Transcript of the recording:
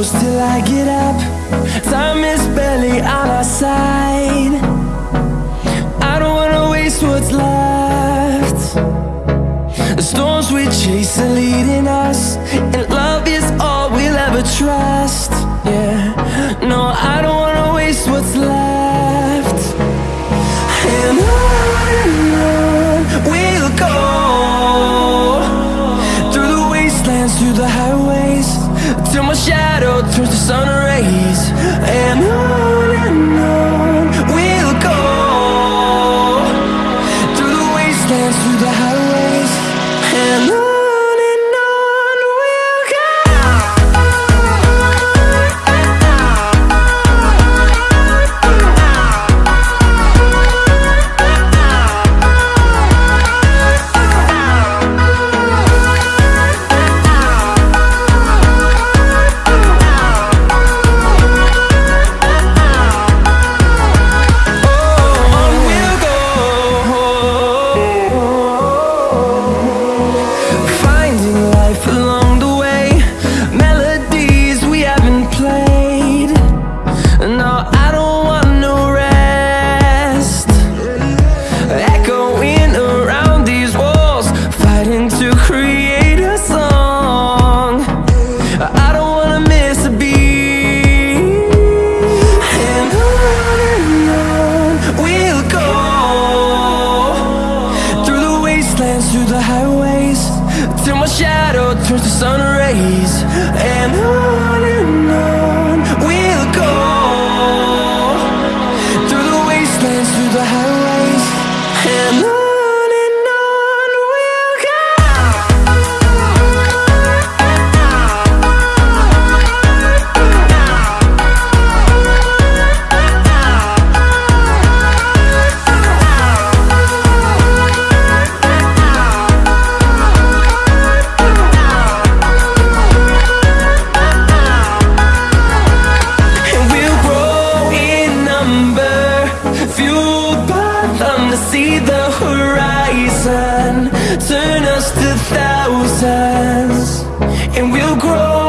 close till I get up. Time is barely on our side. I don't wanna waste what's left. The storms we chase are leading us till my shadow turns to sun till my shadow turns to sun rays. And on and on. see the horizon. Turn us to thousands And we'll grow